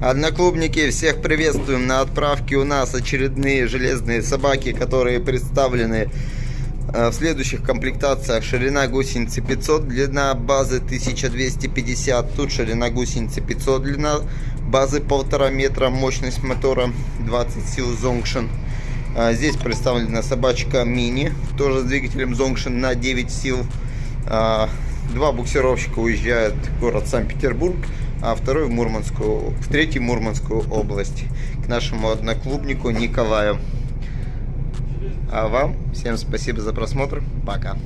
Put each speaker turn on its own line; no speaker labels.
Одноклубники, всех приветствуем на отправке у нас очередные железные собаки, которые представлены э, в следующих комплектациях. Ширина гусеницы 500, длина базы 1250, тут ширина гусеницы 500, длина базы 1,5 метра, мощность мотора 20 сил Zongshin. А, Здесь представлена собачка мини, тоже с двигателем Zongshin на 9 сил. А, Два буксировщика уезжают в город Санкт-Петербург, а второй в Мурманскую, в третью Мурманскую область, к нашему одноклубнику Николаю. А вам всем спасибо за просмотр. Пока.